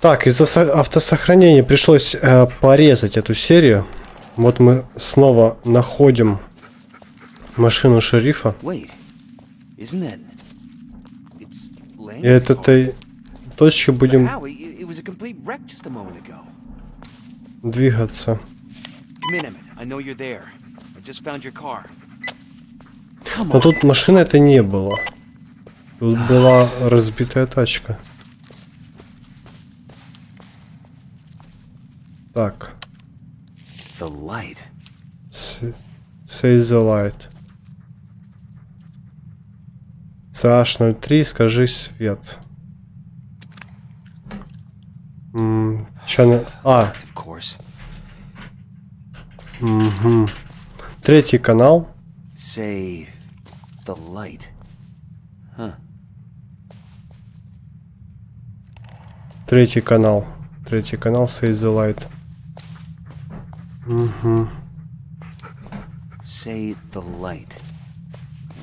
Так, из-за со- автосохранения пришлось э, порезать эту серию. Вот мы снова находим машину шерифа. И от этой точки будем двигаться. Но тут машины это не было. Тут была разбитая тачка. Так. The light. Say the light. CH03, скажи свет. М, channel- А, мгм. Третий канал. Say the light. Huh. Третий канал. Третий канал Say the light. Мгм. Say the light.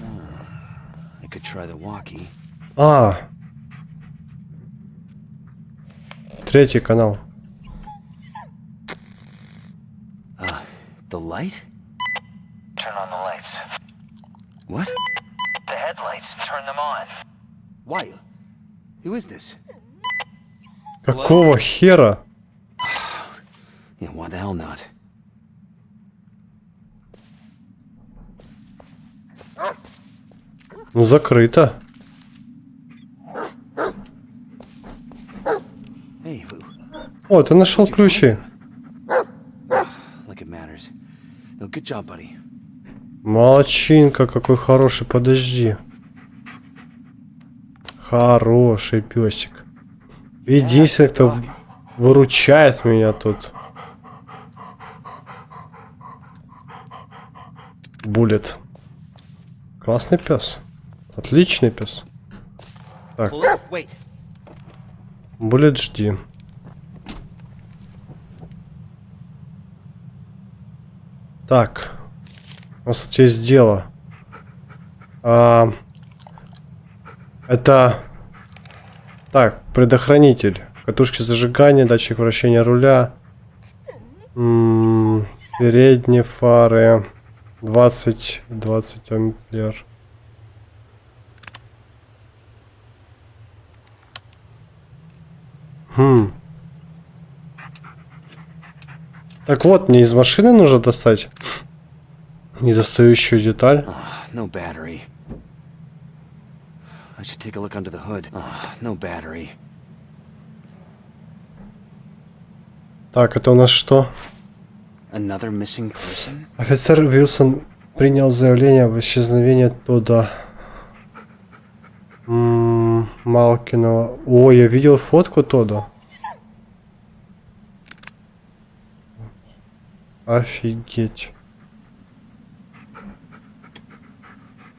Ah, I could try the walkie. А. Третий канал. The light? Turn on the lights. What? The headlights, turn them on. Why? Who is this? Какого хера? Ну закрыто. О, ты нашел ключи. Молодчинка, какой хороший, подожди. Хороший песик. Единственный, кто выручает меня тут. Булет. Классный пес. Отличный пес. Так. Булет, жди. Так. У нас тут есть дело. А, это... Так, предохранитель. Катушки зажигания, датчик вращения руля. М, передние фары. 20, 20 ампер. Хм. Так вот, мне из машины нужно достать недостающую деталь. Ah, no battery. I should take a look under the hood. Ah, no battery. Так, это у нас что? Another missing person? Офицер Вилсон принял заявление об исчезновении Тодда М, Малкинова. О, я видел фотку Тодда. Офигеть.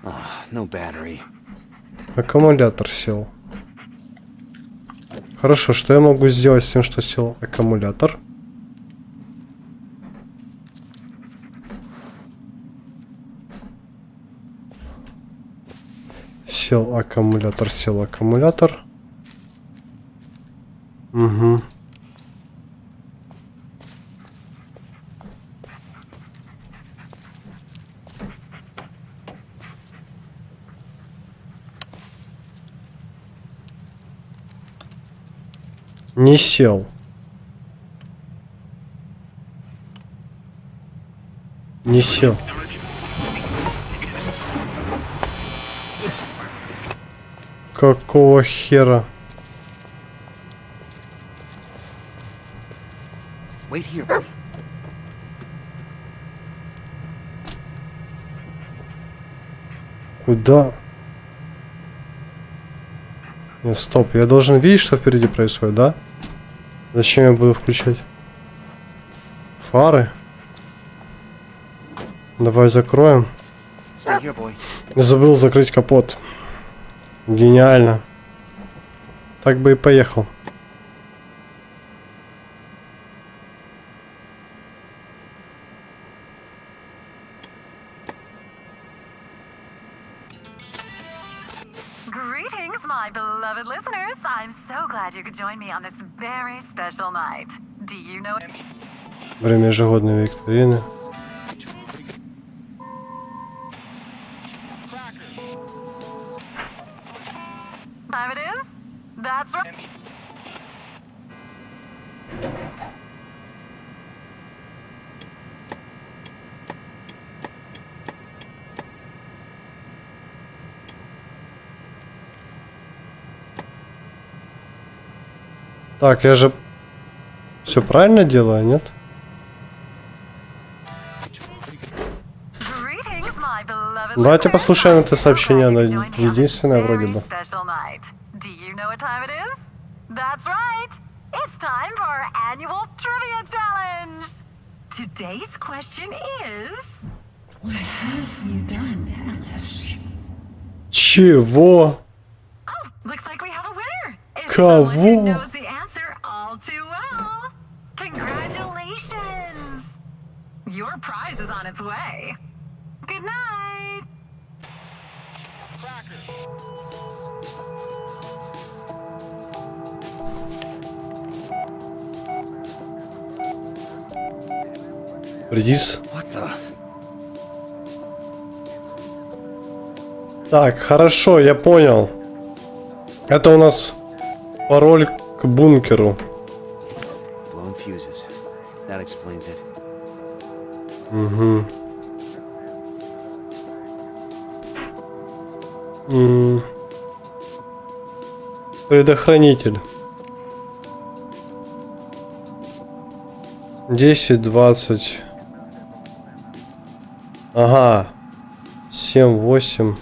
Ah, no battery. Аккумулятор сел. Хорошо, что я могу сделать с тем, что сел аккумулятор? Сел аккумулятор, сел аккумулятор. Угу. Не сел. Не сел. Какого хера? Wait here, buddy. Куда? Нет, стоп, я должен видеть, что впереди происходит, да? Зачем я буду включать? Фары? Давай закроем. Забыл закрыть капот. Гениально. Так бы и поехал. beloved listeners. I'm so glad you could join me on this very special night. Do you know Время ежегодной викторины. Так, я же все правильно делаю, нет? Давайте послушаем это сообщение, оно единственное вроде бы. Today's question is What have you done, Alice? Чего? Oh, looks like we have a winner. It's Кого? someone who knows the answer all too well. Congratulations. Your prize is on its way. Good night. The? Так, хорошо, я понял. Это у нас пароль к бункеру. Blown fuses. That explains it. Угу. М. Предохранитель. 10, 20. Ага. 7, 8.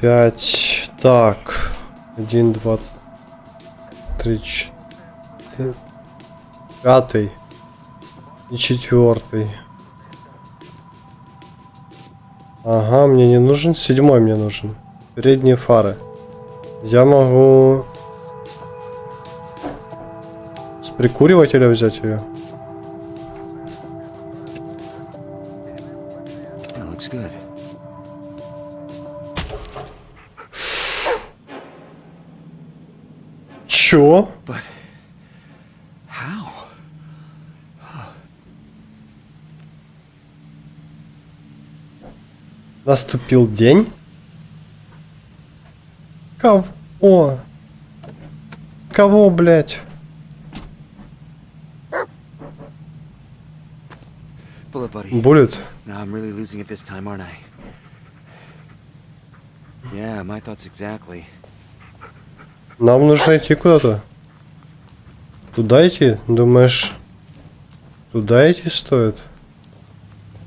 5. Так. 1, 2, 3, 4. Пятый. И четвертый. Ага, мне не нужен. Седьмой мне нужен. Передние фары. Я могу с прикуривателя взять ее. Чё? But how? Наступил день? Кого? Кого, блядь? Bullet buddy. Булит? Now I'm really losing it this time, aren't I? Yeah, my thoughts exactly. Нам нужно идти куда-то. Туда идти? Думаешь, туда идти стоит?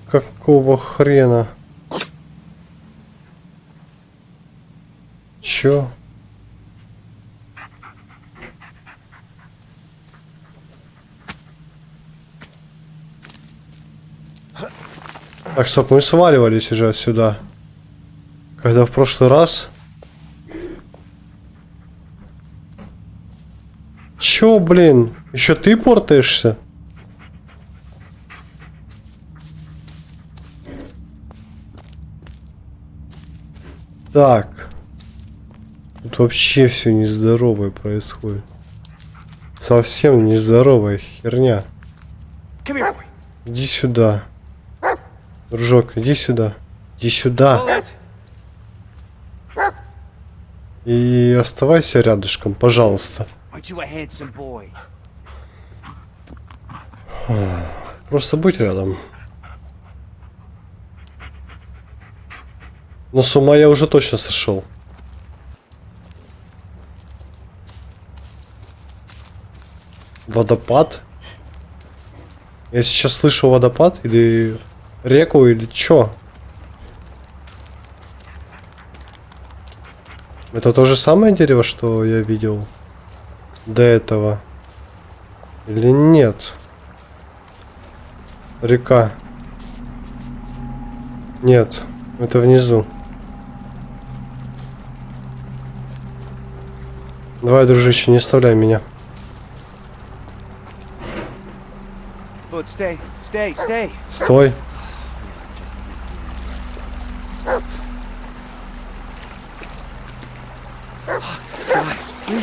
Какого хрена? Чё? Так, стоп, мы сваливались уже отсюда. Когда в прошлый раз... Чё, блин? Еще ты портаешься? Так. Тут вообще все нездоровое происходит. Совсем нездоровая херня. Иди сюда. Дружок, иди сюда. Иди сюда. И оставайся рядышком, пожалуйста. Просто будь рядом. Но с ума я уже точно сошел. Водопад? Я сейчас слышу водопад или реку или чё? Это то же самое дерево, что я видел до этого? Или нет? Река. Нет, это внизу. Давай, дружище, не оставляй меня. Bullet, stay, stay, stay. Стой. Just God, it's freezing. This better be worth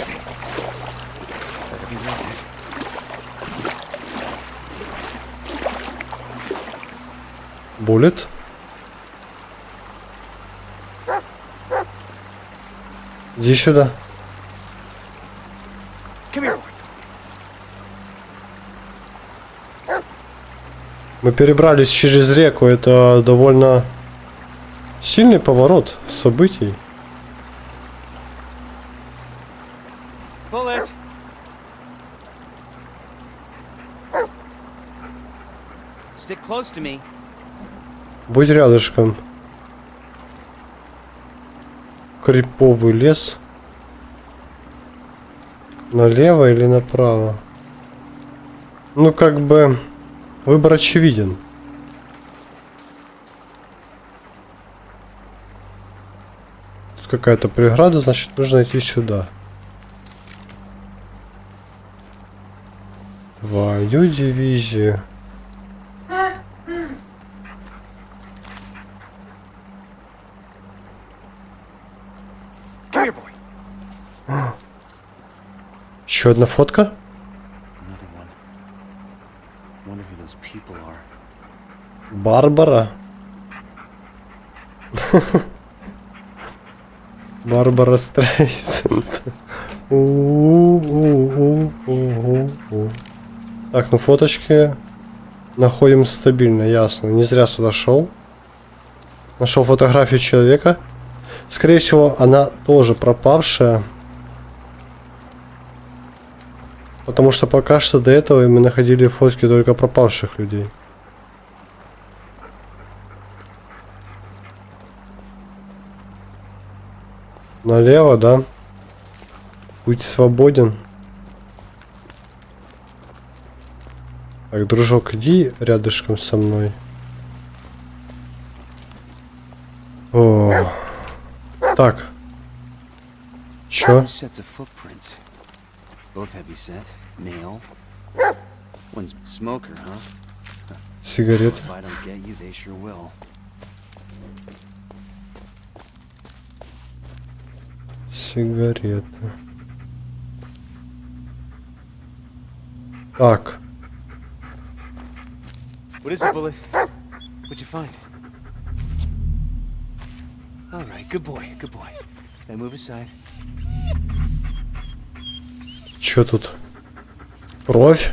it. Буллет. Иди сюда. Мы перебрались через реку. Это довольно сильный поворот событий. Bullet. Stick close to me. Будь рядышком. Криповый лес. Налево или направо? Ну, как бы, выбор очевиден. Тут какая-то преграда, значит, нужно идти сюда. Твою дивизию. Еще одна фотка? Барбара. Барбара Стрейсенд. Так, ну фоточки находим стабильно, ясно. Не зря сюда шел. Нашел фотографию человека. Скорее всего, она тоже пропавшая. Потому что пока что до этого мы находили фотки только пропавших людей. Налево, да? Путь свободен. Так, дружок, иди рядышком со мной. О. Так. Чё? Two Сигарета. Так. What is it, Bullet? What'd you find? All right, good boy, good boy. Now move aside. Чё тут? Кровь?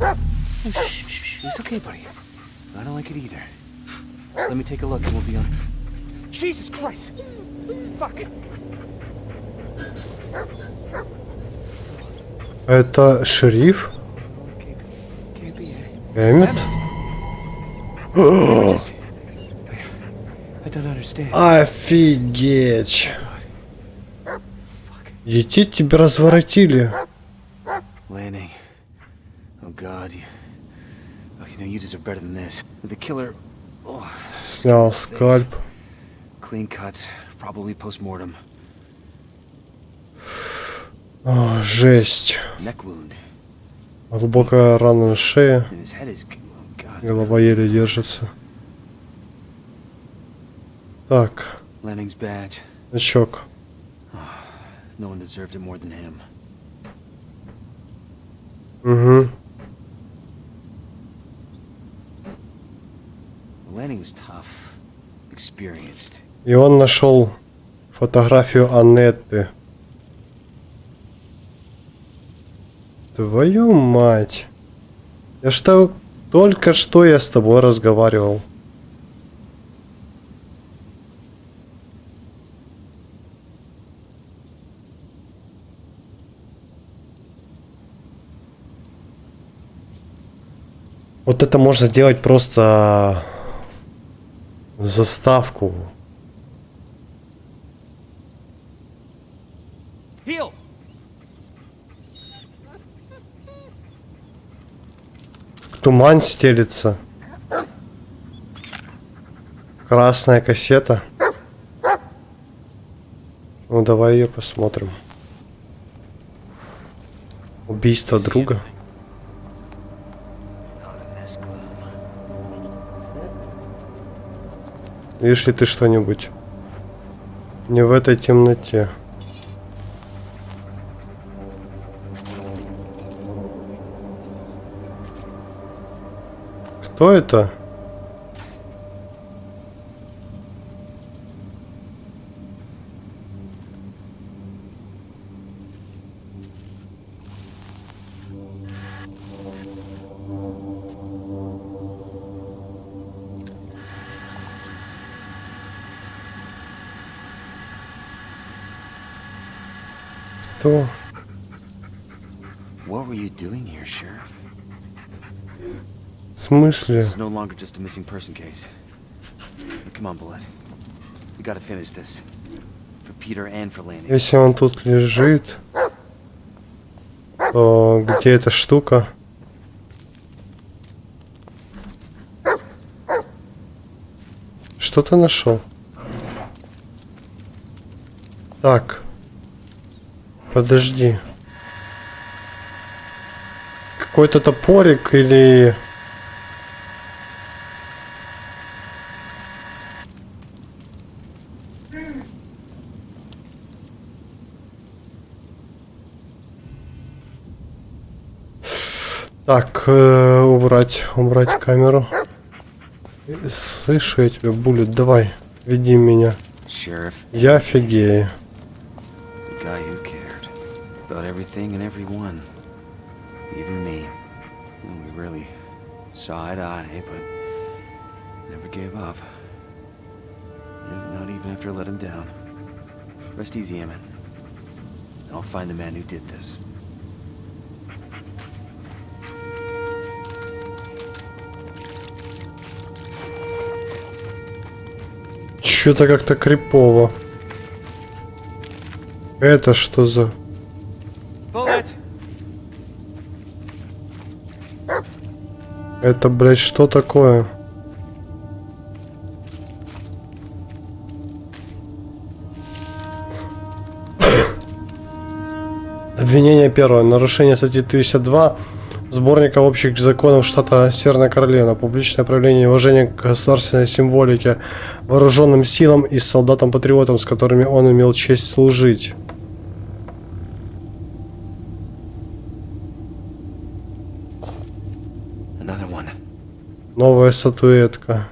Oh. It's okay, buddy. I don't like it either. Just let me take a look and we'll be on. Jesus Christ! Fuck! Это шериф? Эммет? Understand. Офигеть. Ети тебя разворотили. Lanning. Oh God, you. Oh, you know you deserve better than this. The killer. Oh, Снял скальп. Clean cuts, probably post-mortem. О, жесть. Глубокая рана на шее. Oh Голова еле держится. Так, значок. Угу. И он нашел фотографию Аннетты. Твою мать. Я что, только что я с тобой разговаривал. Вот это можно сделать просто заставку. Туман стелится. Красная кассета. Ну давай ее посмотрим. Убийство друга. Видишь ли ты что-нибудь? Не в этой темноте. Кто это? Lanny. Если он тут лежит, то где эта штука? Что ты нашел? Так. Подожди. Какой-то топорик или... э, убрать, убрать камеру. Слышу я тебя, Буллет, давай, веди меня. Sheriff, Я офигею. the guy who cared about everything and everyone, even me. And we really saw eye to eye, but never gave up. Not even after I let him down. Rest easy, Emmett. I'll find the man who did this. Что-то как-то крипово. Это что за... Bullet! Это, блядь, что такое? Обвинение первое. Нарушение статьи 52 сборника общих законов штата Северная Каролина. Публичное проявление уважения к государственной символике, вооруженным силам и солдатам-патриотам, с которыми он имел честь служить. Новая статуэтка.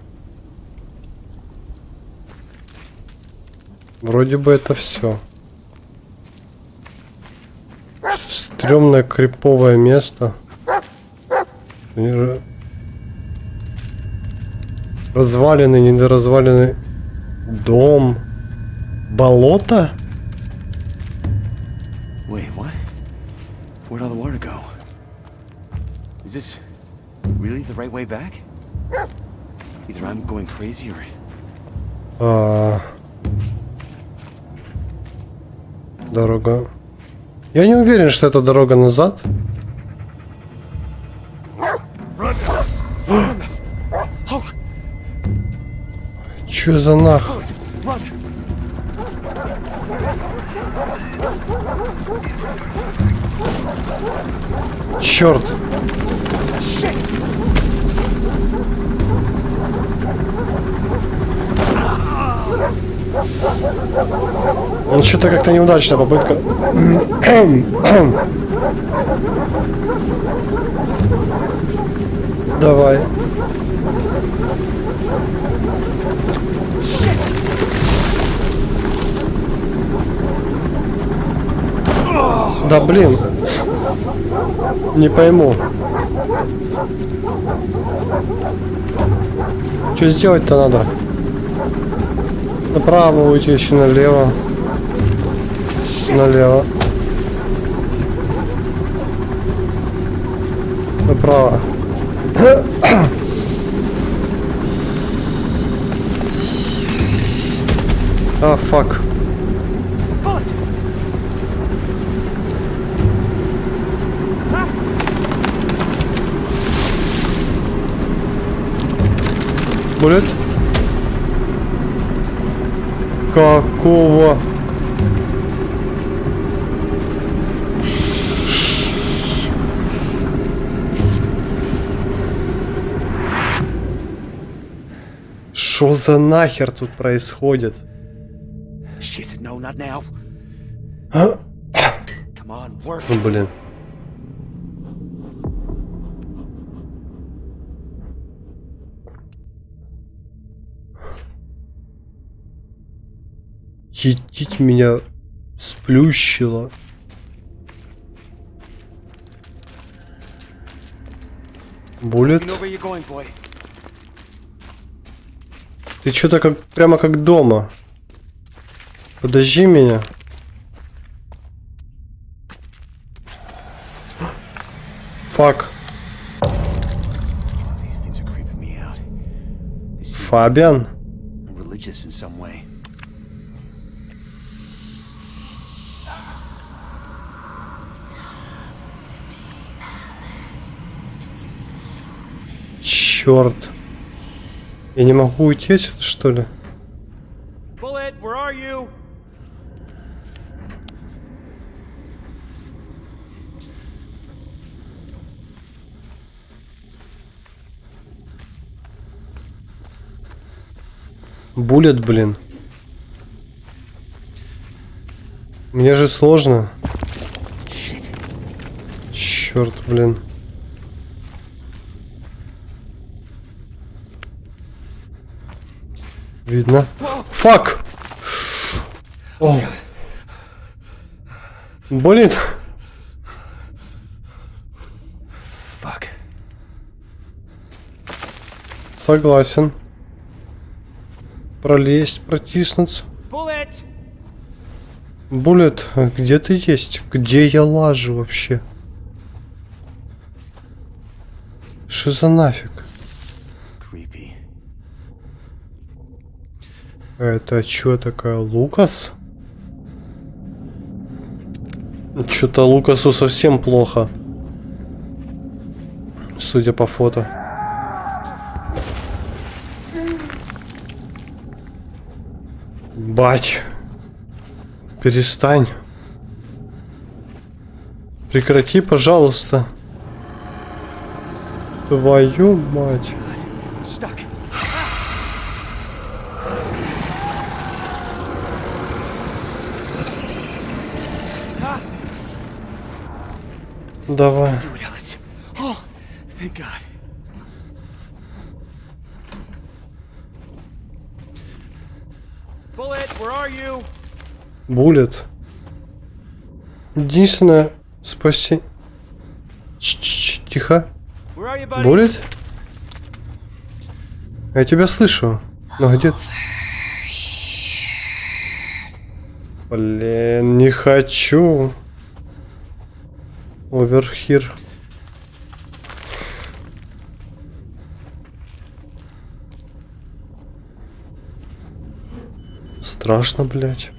Вроде бы это все. Стремное криповое место. И ра- Разваленный, недоразваленный дом. Болото? Wait, what? Where'd all the water go? Is this really the right way back? Either I'm going crazy or А, Дорога. Я не уверен, что это дорога назад. Чё за нах? Черт! Ну что-то как-то неудачная попытка. Давай. Да блин. Не пойму. Что сделать-то надо? Направо уйти, еще налево. Налево. Направо. А, фак. Булет? Какого? Что за нахер тут происходит? Shit, no, not now. Ну блин. Едить меня сплющило. Буллет? Boy. Ты что-то как прямо как дома. Подожди меня. Фак. Oh, Фабиан. religious in some way. Черт. Я не могу уйти отсюда, что ли? Bullet, where are you? Буллет, блин. Мне же сложно. Черт, блин. Видно. Фак! О. Блин. Fuck. Согласен. Пролезть, протиснуться. Буллет, а где ты есть? Где я лажу вообще? Что за нафиг? Это что такая, Лукас? Что-то Лукасу совсем плохо. Судя по фото. Бать. Перестань. Прекрати, пожалуйста. Твою мать. Stuck. Давай. Do it, Ellis. Oh, thank God. Bullet, where are you? Буллет. Единственное спаси... Тихо. Where are you, buddy? Буллет? Я тебя слышу. Но где ты? Блин, не хочу. Оверхир. Страшно, блядь.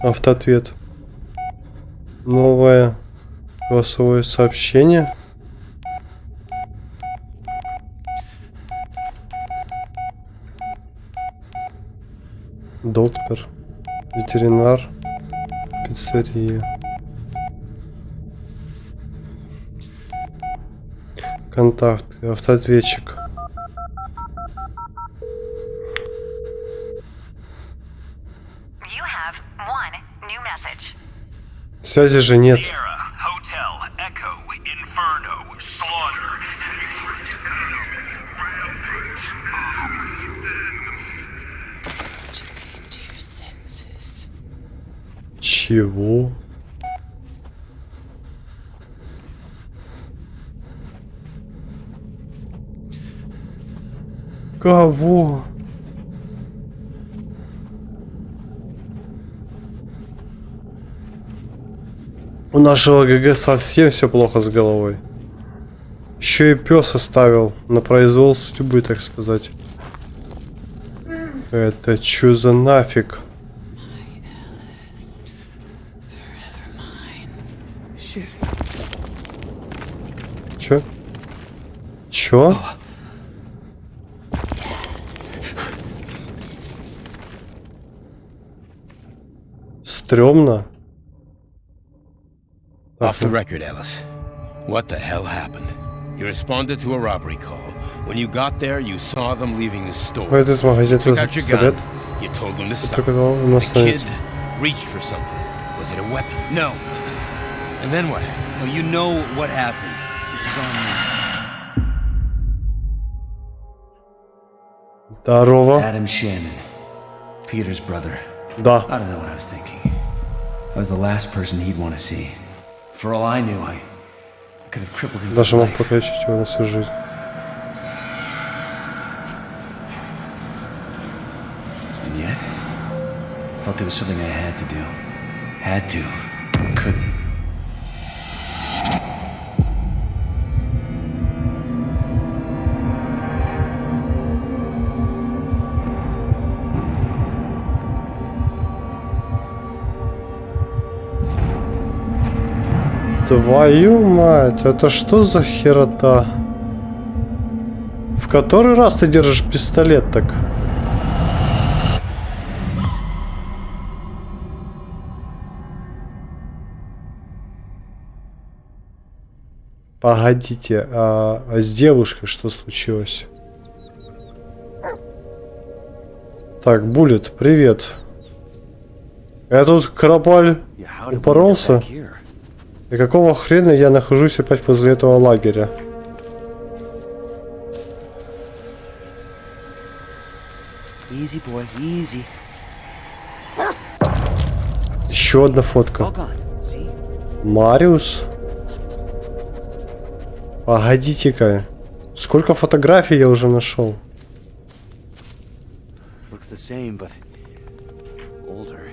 Автоответ. Новое голосовое сообщение. Доктор, ветеринар, пиццерия. Контакты, автоответчик. Связи же нет. Чего? Кого? У нашего ГГ совсем все плохо с головой. Еще и пес оставил на произвол судьбы, так сказать. Это что за нафиг? Чё? Стрёмно. Off the record, Ellis. What the hell happened? You responded to a robbery call. When you got there, you saw them leaving the store. Выйдет из магазина Took out your пистолет. gun. You told them to stop. Только когда он The остановится. kid reached for something. Was it a weapon? No. And then what? No, you know what happened. This is on me. Здорово. Adam Shannon, Peter's brother. Да. I don't know what I was thinking. I was the last person he'd want to see. For all I knew, I, I could have crippled him. Даже for мог life. покалечить его на всю жизнь. And yet, I felt it was something I had to do. Had to. Couldn't. Твою мать, это что за херота? В который раз ты держишь пистолет так? Погодите, а, а с девушкой что случилось? Так, Буллет, привет. Я тут Карапаль упоролся. И какого хрена я нахожусь опять возле этого лагеря? Easy, boy, easy. Еще одна фотка. Мариус? Погодите-ка. Сколько фотографий я уже нашел? Looks the same, but older.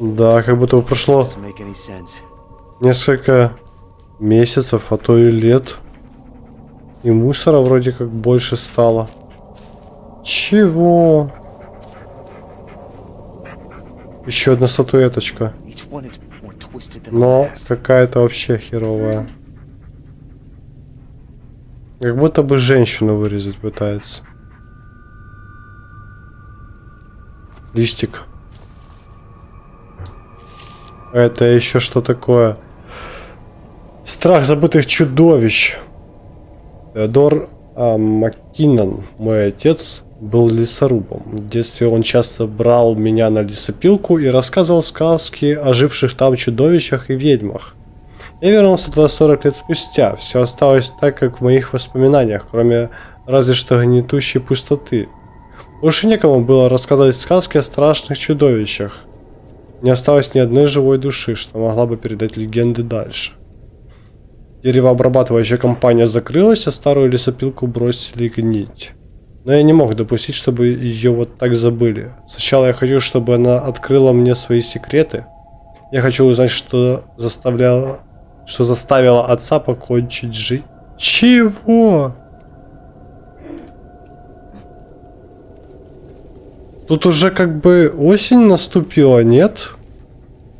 Да, как будто прошло any sense. несколько месяцев, а то и лет. И мусора вроде как больше стало. Чего? Еще одна статуэточка. Но какая-то вообще херовая. Как будто бы женщину вырезать пытается. Листик. Это еще что такое? Страх забытых чудовищ. Теодор а, Маккинон, мой отец, был лесорубом. В детстве он часто брал меня на лесопилку и рассказывал сказки о живших там чудовищах и ведьмах. Я вернулся туда 40 лет спустя. Все осталось так, как в моих воспоминаниях, кроме разве что гнетущей пустоты. Больше некому было рассказывать сказки о страшных чудовищах. Не осталось ни одной живой души, что могла бы передать легенды дальше. Деревообрабатывающая компания закрылась, а старую лесопилку бросили гнить. Но я не мог допустить, чтобы ее вот так забыли. Сначала я хочу, чтобы она открыла мне свои секреты. Я хочу узнать, что заставляло, что заставило отца покончить жизнь. Чего? Тут уже как бы осень наступила, нет?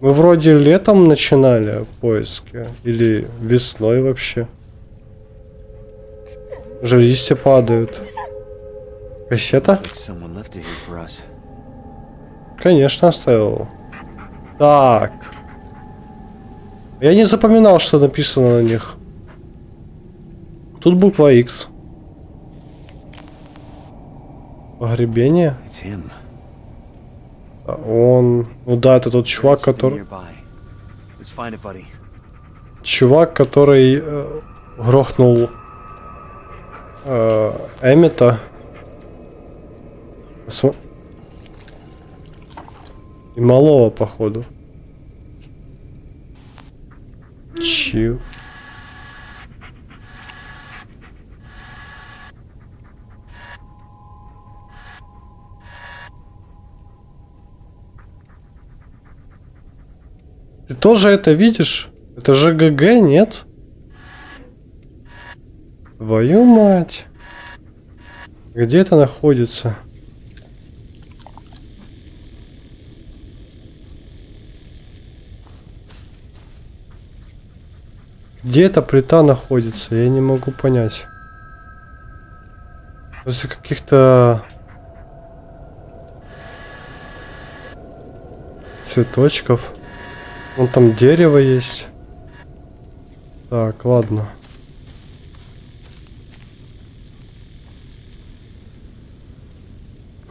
Мы вроде летом начинали поиски. Или весной вообще. Уже листья падают. Кассета? Конечно, оставил. Так. Я не запоминал, что написано на них. Тут буква X. Погребение? А Он... Ну да, это тот чувак, который... Чувак, который э, грохнул э, Эммета. См- И малого, походу. Чил. Ты тоже это видишь? Это же ГГ, нет? Твою мать. Где это находится? Где эта плита находится? Я не могу понять. После каких-то цветочков. Вон там дерево есть. Так, ладно.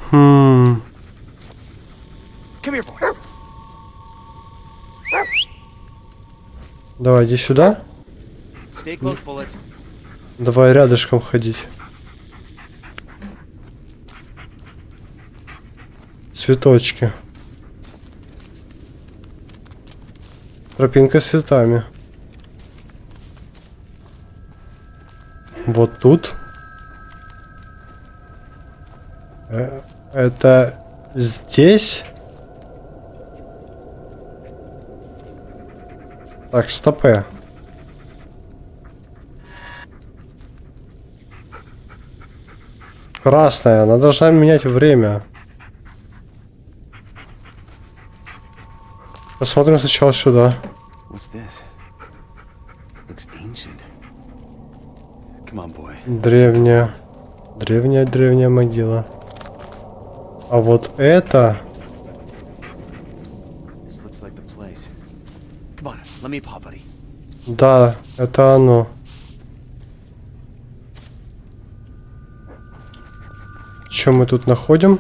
Хм. Давай, иди сюда. Close, Давай рядышком ходить. Цветочки. Тропинка с цветами. Вот тут. Э, Это здесь? Так, стопе. Красная, она должна менять время. Посмотрим сначала сюда. Древняя. Древняя, древняя могила. А вот это... Да, это оно. Что мы тут находим?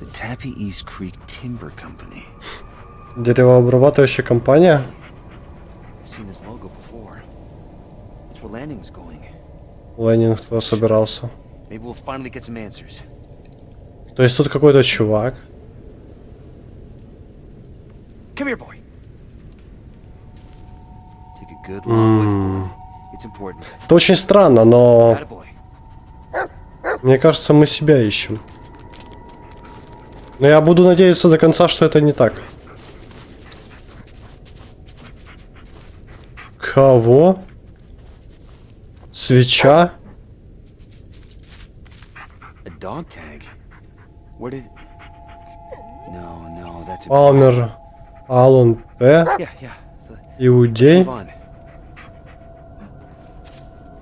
The Tappy East Creek Timber Company. Деревообрабатывающая компания. Ленин кто собирался. То есть тут какой-то чувак. Come here, boy. Take a good long whiff, boy. It's important. Это очень странно, но мне кажется, мы себя ищем. Но я буду надеяться до конца, что это не так. Кого? Свеча? A dog tag? Where did... No, no, that's impossible. Палмер. Алон П. Иудей.